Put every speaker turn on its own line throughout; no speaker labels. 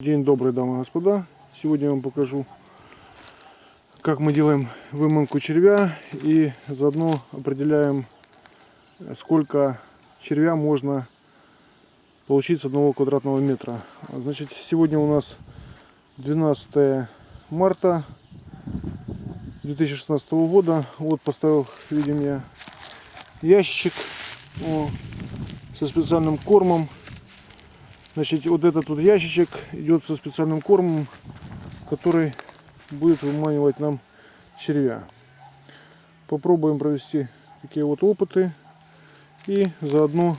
День добрый, дамы и господа. Сегодня я вам покажу, как мы делаем выманку червя и заодно определяем, сколько червя можно получить с одного квадратного метра. Значит, сегодня у нас 12 марта 2016 года. Вот поставил, видим я, ящичек о, со специальным кормом Значит, вот этот вот ящичек идет со специальным кормом, который будет выманивать нам червя. Попробуем провести такие вот опыты и заодно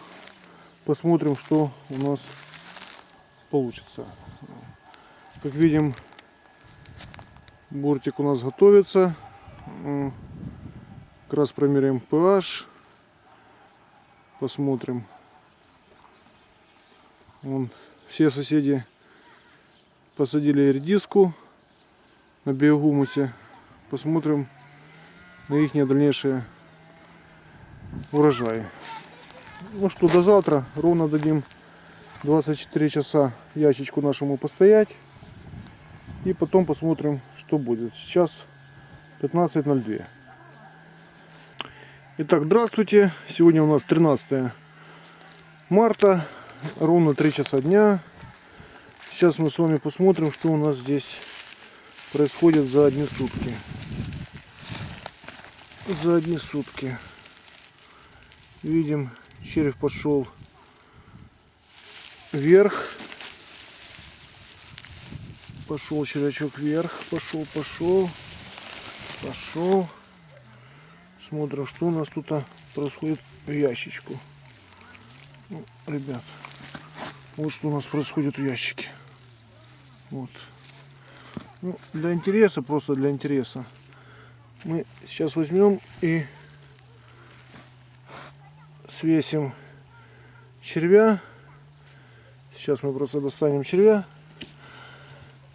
посмотрим, что у нас получится. Как видим, бортик у нас готовится. Как раз промеряем pH. Посмотрим, Вон, все соседи посадили редиску на биогумусе. Посмотрим на их дальнейшие урожаи. Ну что, до завтра. Ровно дадим 24 часа ящичку нашему постоять. И потом посмотрим, что будет. Сейчас 15.02. Итак, здравствуйте. Сегодня у нас 13 марта ровно 3 часа дня. Сейчас мы с вами посмотрим, что у нас здесь происходит за одни сутки. За одни сутки. Видим, червь пошел вверх. Пошел червячок вверх. Пошел, пошел. Пошел. Смотрим, что у нас тут происходит в ящичку. Ну, ребят, вот что у нас происходит в ящике. Вот. Ну, для интереса, просто для интереса. Мы сейчас возьмем и свесим червя. Сейчас мы просто достанем червя.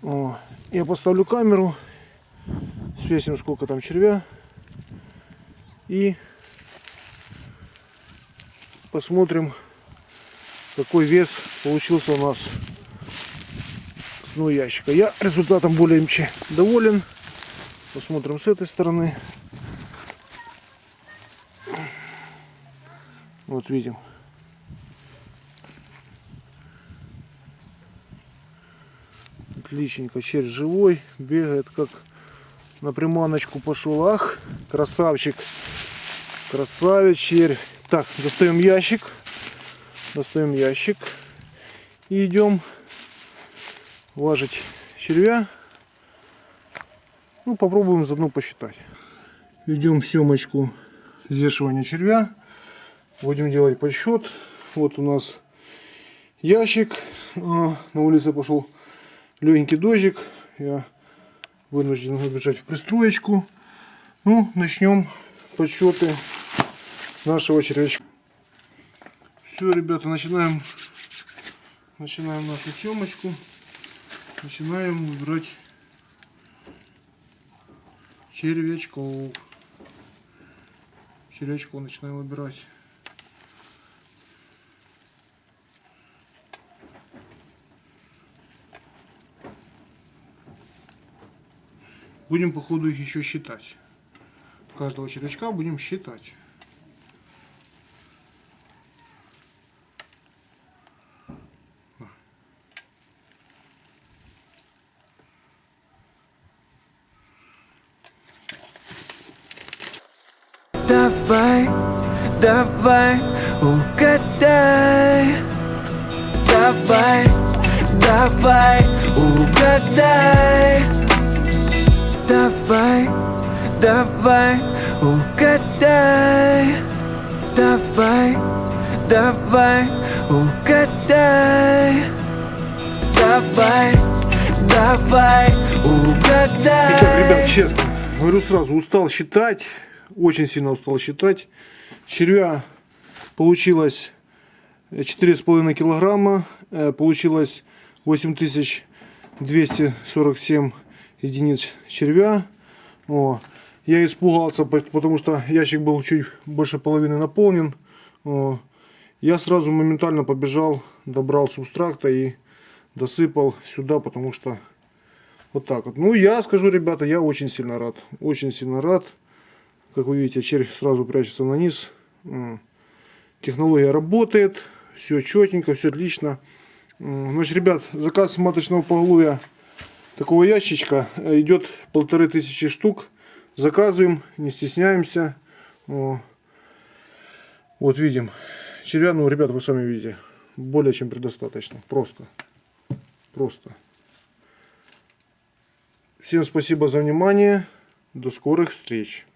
О, я поставлю камеру, свесим сколько там червя и посмотрим какой вес получился у нас с дно ящика. Я результатом более чем доволен. Посмотрим с этой стороны. Вот видим. Отличненько, червь живой, бегает как на приманочку пошел. Ах, красавчик, красавец червь. Так, достаем ящик достаем ящик и идем важить червя. Ну, попробуем заодно посчитать. Идем съемочку взвешивания червя. Будем делать подсчет. Вот у нас ящик. А, на улице пошел легенький дождик. Я вынужден выбежать в пристроечку. Ну, начнем подсчеты нашего червячка. Все, ребята, начинаем, начинаем нашу съемочку. Начинаем выбирать червячков. Червячков начинаем выбирать. Будем по ходу их еще считать. Каждого червячка будем считать.
Давай, давай, угадай. Давай, давай, угадай. Давай, давай, угадай. Давай, давай, угадай. Давай, давай, угадай.
Итак, ребят, честно, говорю сразу, устал считать очень сильно устал считать. Червя получилось 4,5 килограмма. Э, получилось 8247 единиц червя. О, я испугался, потому что ящик был чуть больше половины наполнен. О, я сразу моментально побежал, добрал субстракта и досыпал сюда, потому что вот так вот. Ну, я скажу, ребята, я очень сильно рад. Очень сильно рад. Как вы видите, червь сразу прячется на низ. Технология работает. Все четенько, все отлично. Значит, ребят, заказ маточного поголовья такого ящичка э, идет полторы тысячи штук. Заказываем, не стесняемся. Вот видим. Червя, ну, ребят, вы сами видите, более чем предостаточно. Просто. Просто. Всем спасибо за внимание. До скорых встреч.